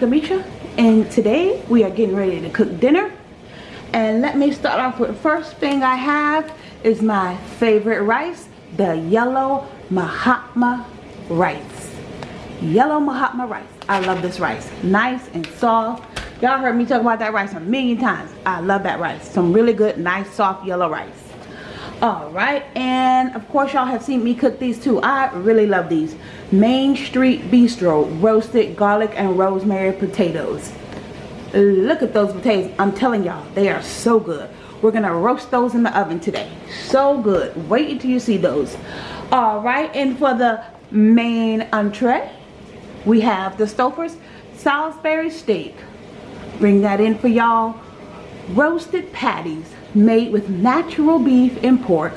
Arika Mitra and today we are getting ready to cook dinner. And let me start off with the first thing I have is my favorite rice the yellow Mahatma rice. Yellow Mahatma rice. I love this rice. Nice and soft. Y'all heard me talk about that rice a million times. I love that rice. Some really good nice soft yellow rice all right and of course y'all have seen me cook these too. I really love these. Main street bistro roasted garlic and rosemary potatoes. Look at those potatoes. I'm telling y'all they are so good. We're gonna roast those in the oven today. So good. Wait until you see those. All right and for the main entree we have the Stouffer's Salisbury steak. Bring that in for y'all. Roasted patties made with natural beef and pork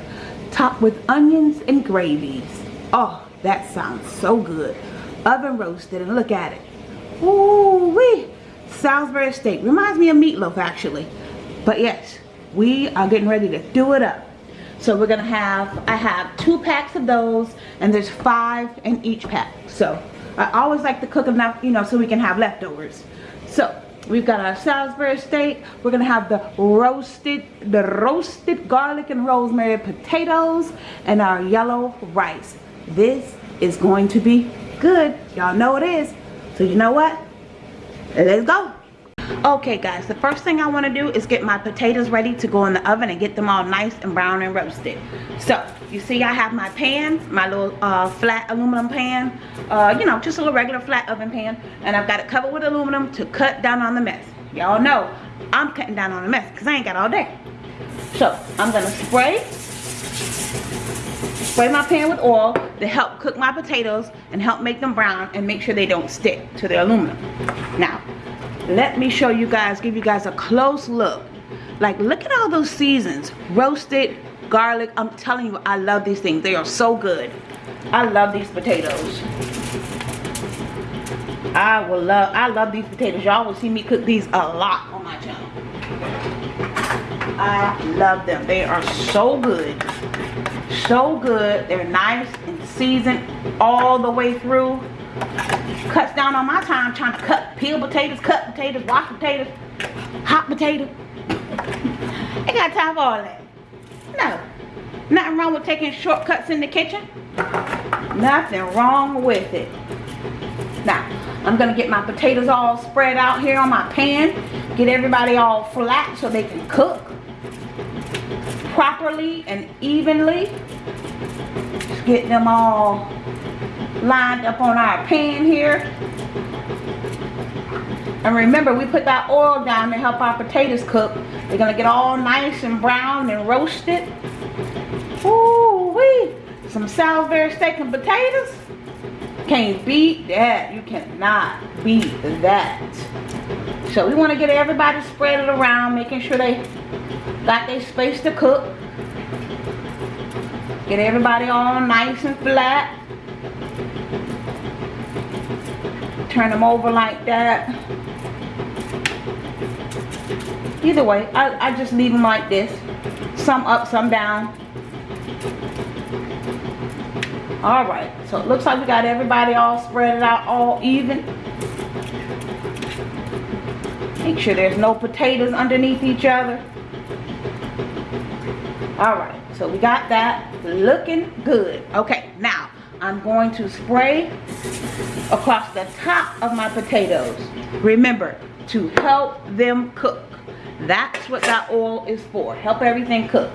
topped with onions and gravies. Oh, that sounds so good. Oven roasted and look at it. Ooh wee. Salisbury steak. Reminds me of meatloaf actually. But yes, we are getting ready to do it up. So we're gonna have, I have two packs of those and there's five in each pack. So I always like to cook enough, you know, so we can have leftovers. So We've got our Salisbury steak. We're gonna have the roasted, the roasted garlic and rosemary potatoes and our yellow rice. This is going to be good. Y'all know it is. So you know what? Let's go okay guys the first thing i want to do is get my potatoes ready to go in the oven and get them all nice and brown and roasted so you see i have my pan my little uh, flat aluminum pan uh, you know just a little regular flat oven pan and i've got it covered with aluminum to cut down on the mess. Y'all know i'm cutting down on the mess because i ain't got all day. So i'm gonna spray spray my pan with oil to help cook my potatoes and help make them brown and make sure they don't stick to the aluminum. Now let me show you guys give you guys a close look. Like look at all those seasons roasted garlic. I'm telling you i love these things. They are so good. I love these potatoes. I will love i love these potatoes. Y'all will see me cook these a lot on my channel. I love them. They are so good. So good. They're nice and seasoned all the way through. Cuts down on my time trying to cut peel potatoes, cut potatoes, wash potatoes, hot potatoes. Ain't got time for all that. No. Nothing wrong with taking shortcuts in the kitchen. Nothing wrong with it. Now, I'm going to get my potatoes all spread out here on my pan. Get everybody all flat so they can cook properly and evenly. Just get them all lined up on our pan here. And remember, we put that oil down to help our potatoes cook. Going to get all nice and brown and roasted. Ooh wee! Some Salisbury steak and potatoes. Can't beat that. You cannot beat that. So we want to get everybody spread it around, making sure they got their space to cook. Get everybody all nice and flat. turn them over like that either way I, I just leave them like this. Some up some down. All right so it looks like we got everybody all spread out all even. Make sure there's no potatoes underneath each other. All right so we got that looking good. Okay now I'm going to spray across the top of my potatoes. Remember, to help them cook. That's what that oil is for. Help everything cook.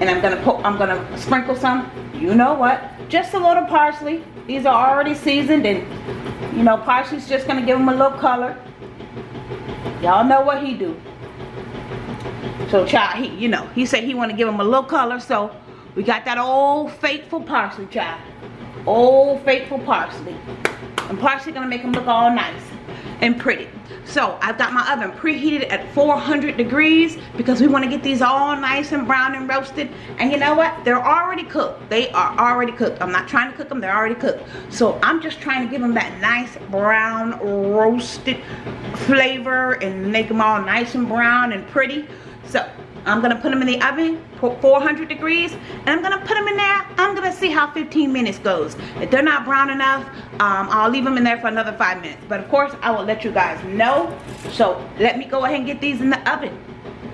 And I'm gonna put I'm gonna sprinkle some, you know what? Just a little parsley. These are already seasoned and you know parsley's just gonna give them a little color. Y'all know what he do. So child, he, you know, he said he want to give them a little color, so we got that old faithful parsley, child. Old faithful parsley. And parsley gonna make them look all nice and pretty. So I've got my oven preheated at 400 degrees because we want to get these all nice and brown and roasted. And you know what? They're already cooked. They are already cooked. I'm not trying to cook them. They're already cooked. So I'm just trying to give them that nice brown roasted flavor and make them all nice and brown and pretty. So I'm gonna put them in the oven, 400 degrees, and I'm gonna put them in there. I'm gonna see how 15 minutes goes. If they're not brown enough, um, I'll leave them in there for another five minutes. But of course, I will let you guys know. So let me go ahead and get these in the oven.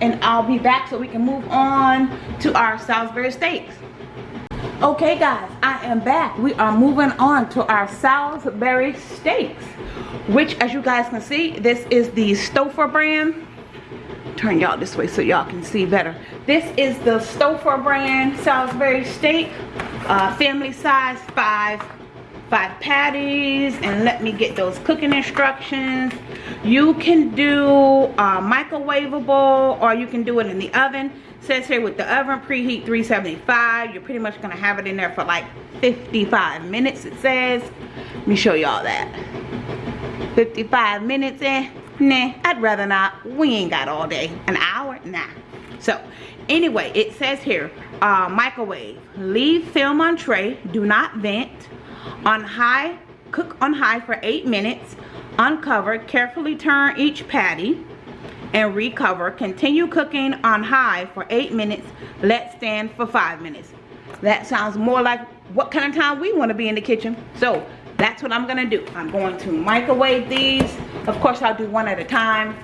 And I'll be back so we can move on to our Salisbury steaks. Okay guys, I am back. We are moving on to our Salisbury steaks. Which as you guys can see, this is the Stouffer brand turn y'all this way so y'all can see better. This is the Stouffer brand Salisbury steak, uh, family size, five, five patties, and let me get those cooking instructions. You can do uh, microwavable or you can do it in the oven. It says here with the oven preheat 375, you're pretty much gonna have it in there for like 55 minutes it says. Let me show y'all that. 55 minutes in nah i'd rather not. We ain't got all day. An hour? Nah. So anyway it says here uh, microwave. Leave film on tray. Do not vent. On high cook on high for eight minutes. Uncover carefully turn each patty. And recover. Continue cooking on high for eight minutes. Let stand for five minutes. That sounds more like what kind of time we want to be in the kitchen. So that's what I'm gonna do. I'm going to microwave these of course I'll do one at a time.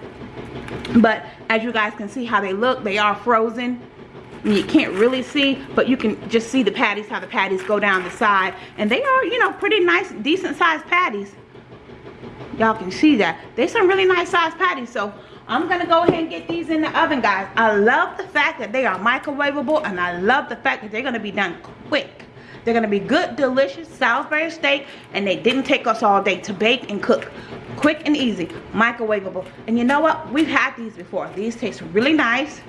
But as you guys can see how they look they are frozen. You can't really see but you can just see the patties how the patties go down the side. And they are you know pretty nice decent sized patties. Y'all can see that. They're some really nice sized patties. So I'm gonna go ahead and get these in the oven guys. I love the fact that they are microwavable and I love the fact that they're gonna be done quick they're going to be good, delicious Salisbury steak. And they didn't take us all day to bake and cook. Quick and easy. Microwavable. And you know what? We've had these before. These taste really nice.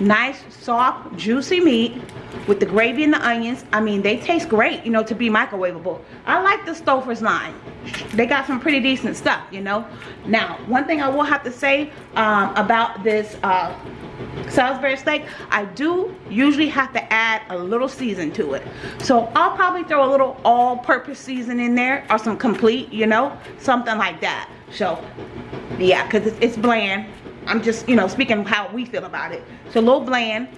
Nice, soft, juicy meat with the gravy and the onions. I mean, they taste great, you know, to be microwavable. I like the Stouffer's line. They got some pretty decent stuff, you know. Now, one thing I will have to say um, about this uh, Salisbury steak, I do usually have to add a little season to it. So I'll probably throw a little all-purpose season in there or some complete, you know, something like that. So yeah, because it's, bland. I'm just, you know, speaking how we feel about it. It's a little bland.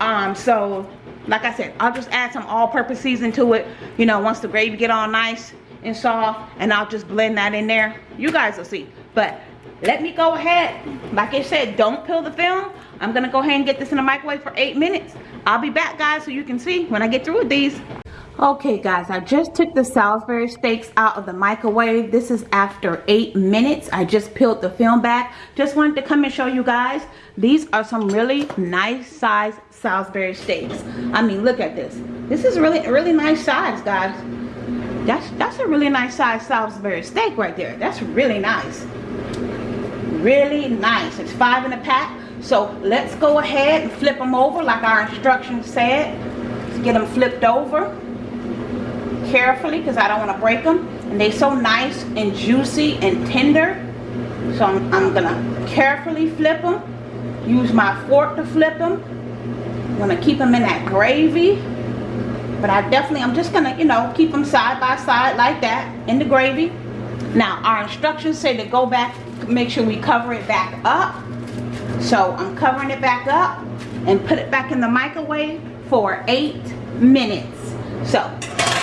Um, so like I said, I'll just add some all-purpose season to it, you know, once the gravy get all nice and soft, and I'll just blend that in there. You guys will see. But let me go ahead. Like i said don't peel the film. I'm gonna go ahead and get this in the microwave for eight minutes. I'll be back guys so you can see when i get through with these. Okay guys i just took the salisbury steaks out of the microwave. This is after eight minutes. I just peeled the film back. Just wanted to come and show you guys. These are some really nice size salisbury steaks. I mean look at this. This is really really nice size guys. That's that's a really nice size salisbury steak right there. That's really nice really nice. It's five in a pack. So let's go ahead and flip them over like our instructions said. Let's get them flipped over carefully because I don't want to break them and they're so nice and juicy and tender. So I'm, I'm gonna carefully flip them use my fork to flip them I'm gonna keep them in that gravy. But I definitely I'm just gonna you know keep them side by side like that in the gravy. Now our instructions say to go back make sure we cover it back up. So I'm covering it back up and put it back in the microwave for eight minutes. So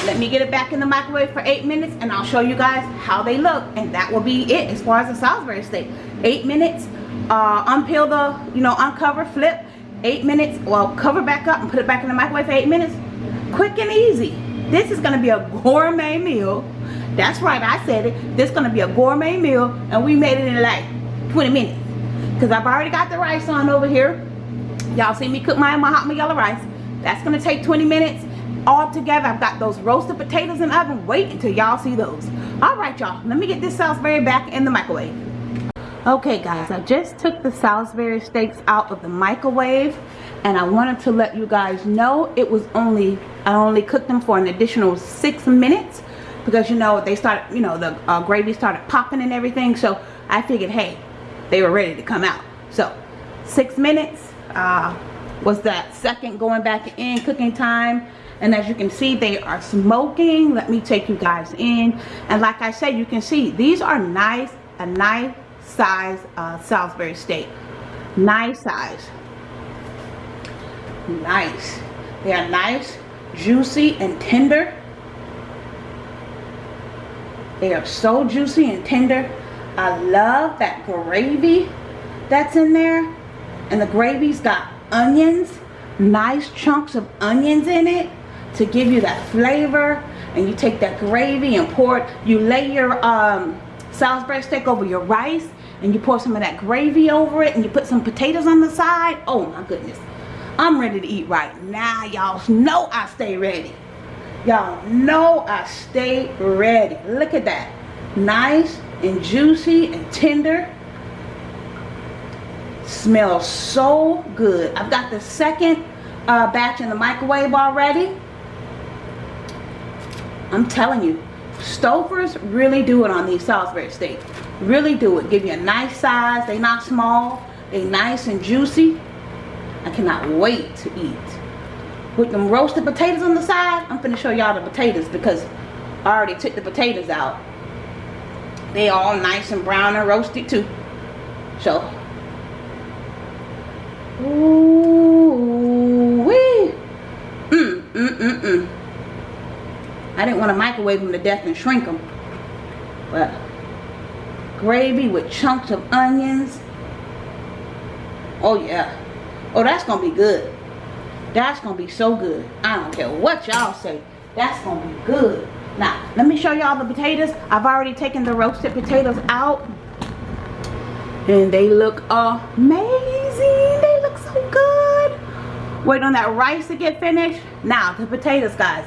let me get it back in the microwave for eight minutes and I'll show you guys how they look. And that will be it as far as the Salisbury steak. Eight minutes uh, unpeel the you know uncover flip. Eight minutes well cover back up and put it back in the microwave for eight minutes. Quick and easy. This is to be a gourmet meal that's right, I said it. This to be a gourmet meal, and we made it in like 20 minutes. Because I've already got the rice on over here. Y'all see me cook my, my hot yellow rice. That's going to take 20 minutes. All together, I've got those roasted potatoes in the oven. Wait until y'all see those. All right, y'all. Let me get this Salisbury back in the microwave. Okay, guys. I just took the Salisbury steaks out of the microwave. And I wanted to let you guys know it was only, I only cooked them for an additional six minutes because you know they started you know the uh, gravy started popping and everything. So I figured hey they were ready to come out. So six minutes uh, was that second going back in cooking time. And as you can see they are smoking. Let me take you guys in. And like I said you can see these are nice a nice size uh, Salisbury steak. Nice size. Nice. They are nice, juicy, and tender. They are so juicy and tender. I love that gravy that's in there. And the gravy's got onions, nice chunks of onions in it to give you that flavor. And you take that gravy and pour it. You lay your um, Salisbury steak over your rice and you pour some of that gravy over it and you put some potatoes on the side. Oh my goodness. I'm ready to eat right now. Y'all know I stay ready. Y'all know I stay ready. Look at that. Nice and juicy and tender. Smells so good. I've got the second uh, batch in the microwave already. I'm telling you, Stouffer's really do it on these Salisbury steaks. Really do it. Give you a nice size. They not small. They nice and juicy. I cannot wait to eat with them roasted potatoes on the side I'm gonna show y'all the potatoes because I already took the potatoes out. They all nice and brown and roasted too. So ooh wee mm mm mm mm. I didn't want to microwave them to death and shrink them but gravy with chunks of onions. Oh yeah. Oh that's gonna be good that's gonna be so good. I don't care what y'all say. That's gonna be good. Now, let me show y'all the potatoes. I've already taken the roasted potatoes out. And they look amazing. They look so good. Wait on that rice to get finished. Now, the potatoes, guys.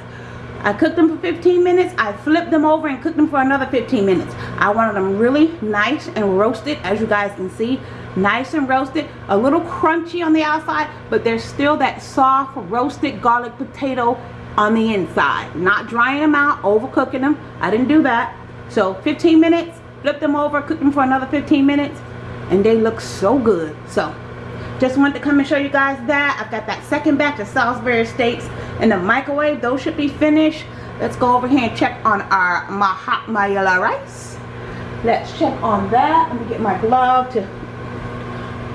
I cooked them for 15 minutes. I flipped them over and cooked them for another 15 minutes. I wanted them really nice and roasted, as you guys can see nice and roasted a little crunchy on the outside but there's still that soft roasted garlic potato on the inside. Not drying them out overcooking them. I didn't do that. So 15 minutes flip them over cook them for another 15 minutes and they look so good. So just wanted to come and show you guys that. I've got that second batch of Salisbury steaks in the microwave. Those should be finished. Let's go over here and check on our Mahatma rice. Let's check on that. Let me get my glove to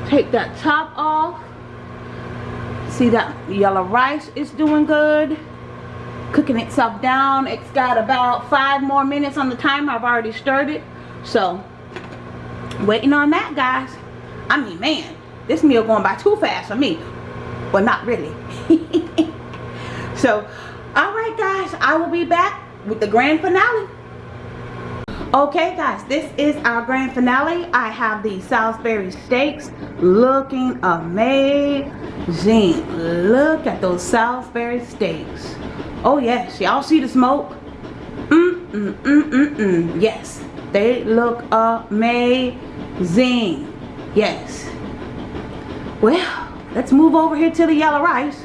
take that top off. See that yellow rice is doing good. Cooking itself down. It's got about five more minutes on the timer. I've already stirred it. So waiting on that guys. I mean man this meal going by too fast for me. Well not really. So all right guys. I will be back with the grand finale okay guys this is our grand finale. I have the salisbury steaks looking amazing. Look at those salisbury steaks. Oh yes y'all see the smoke? Mm mm mm mm mm. Yes they look amazing. Yes. Well let's move over here to the yellow rice.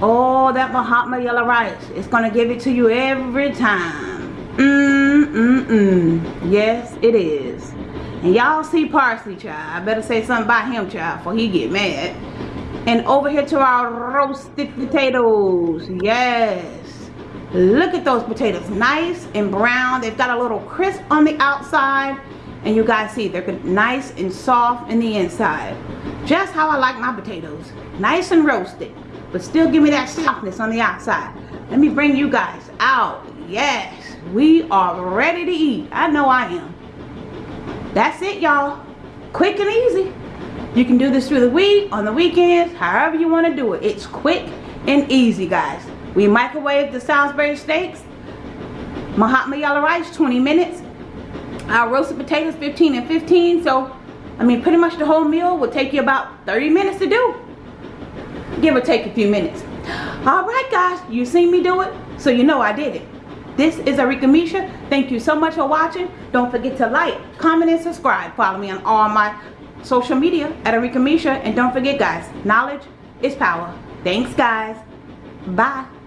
Oh that mahatma yellow rice. It's gonna give it to you every time Mm, mm, mm. Yes, it is. And y'all see Parsley, child. I better say something about him, child, before he get mad. And over here to our roasted potatoes. Yes. Look at those potatoes. Nice and brown. They've got a little crisp on the outside. And you guys see, they're nice and soft in the inside. Just how I like my potatoes. Nice and roasted. But still give me that softness on the outside. Let me bring you guys out. Yes we are ready to eat. I know i am. That's it y'all. Quick and easy. You can do this through the week on the weekends however you want to do it. It's quick and easy guys. We microwave the salisbury steaks mahatma yellow rice 20 minutes. Our roasted potatoes 15 and 15 so i mean pretty much the whole meal will take you about 30 minutes to do give or take a few minutes. All right guys you seen me do it so you know i did it this is Arika Misha. Thank you so much for watching. Don't forget to like, comment, and subscribe. Follow me on all my social media at Arika Misha. And don't forget, guys, knowledge is power. Thanks, guys. Bye.